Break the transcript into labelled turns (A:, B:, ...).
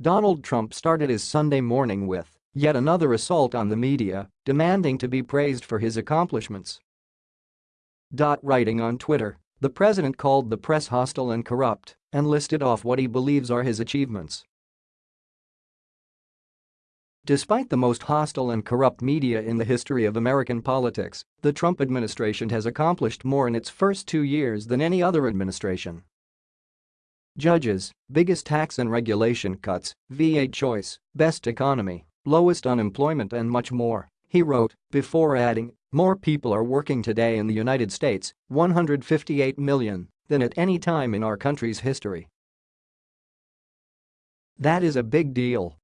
A: Donald Trump started his Sunday morning with yet another assault on the media, demanding to be praised for his accomplishments. Writing on Twitter, the president called the press hostile and corrupt and listed off what he believes are his achievements. Despite the most hostile and corrupt media in the history of American politics, the Trump administration has accomplished more in its first two years than any other administration. Judges, biggest tax and regulation cuts, VA choice, best economy, lowest unemployment and much more, he wrote, before adding, more people are working today in the United States, 158 million, than at any time in our country's history. That is a big deal